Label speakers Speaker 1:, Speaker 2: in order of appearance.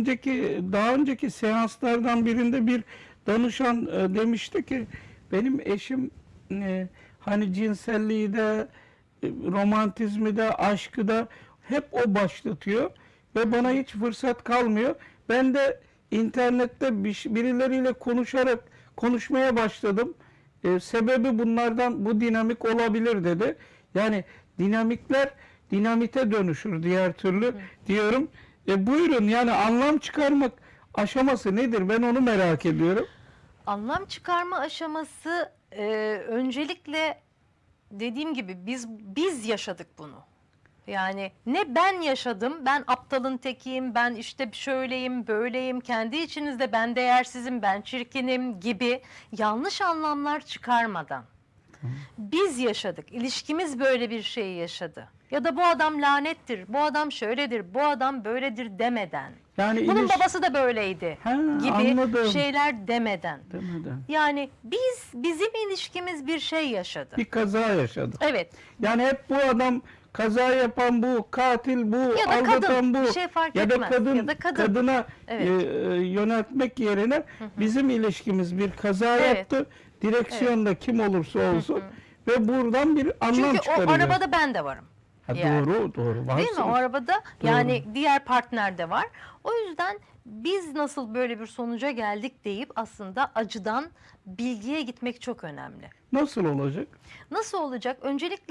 Speaker 1: önceki daha önceki seanslardan birinde bir danışan e, demişti ki benim eşim e, hani cinselliği de e, romantizmi de aşkı da hep o başlatıyor ve bana hiç fırsat kalmıyor. Ben de internette bir, birileriyle konuşarak konuşmaya başladım. E, sebebi bunlardan bu dinamik olabilir dedi. Yani dinamikler dinamite dönüşür diğer türlü diyorum. E, buyurun yani anlam çıkarmak aşaması nedir? Ben onu merak ediyorum.
Speaker 2: Anlam çıkarma aşaması e, öncelikle dediğim gibi biz biz yaşadık bunu. Yani ne ben yaşadım, ben aptalın tekiyim, ben işte şöyleyim, böyleyim, kendi içinizde ben değersizim, ben çirkinim gibi yanlış anlamlar çıkarmadan. Biz yaşadık, ilişkimiz böyle bir şeyi yaşadı. Ya da bu adam lanettir, bu adam şöyledir, bu adam böyledir demeden.
Speaker 1: Yani
Speaker 2: Bunun
Speaker 1: iliş-
Speaker 2: babası da böyleydi
Speaker 1: Ha,
Speaker 2: gibi
Speaker 1: anladım.
Speaker 2: şeyler demeden.
Speaker 1: Demeden.
Speaker 2: Yani biz bizim ilişkimiz bir şey yaşadı.
Speaker 1: Bir kaza yaşadık.
Speaker 2: Evet.
Speaker 1: Yani hep bu adam kaza yapan bu, katil bu,
Speaker 2: Ya da
Speaker 1: aldatan
Speaker 2: kadın,
Speaker 1: bu.
Speaker 2: şey fark
Speaker 1: ya da kadın,
Speaker 2: Ya da kadın.
Speaker 1: kadına
Speaker 2: Evet.
Speaker 1: e, e, yöneltmek yerine bizim ilişkimiz bir kaza
Speaker 2: Evet.
Speaker 1: yaptı. Direksiyonda kim olursa olsun ve buradan bir anlam
Speaker 2: Çünkü o
Speaker 1: çıkarıyor.
Speaker 2: arabada ben de varım.
Speaker 1: Ha,
Speaker 2: yani.
Speaker 1: Doğru, doğru.
Speaker 2: Değil mi? O arabada yani diğer partner de var. O yüzden biz nasıl böyle bir sonuca geldik deyip aslında acıdan bilgiye gitmek çok önemli.
Speaker 1: Nasıl olacak?
Speaker 2: Nasıl olacak? Öncelikle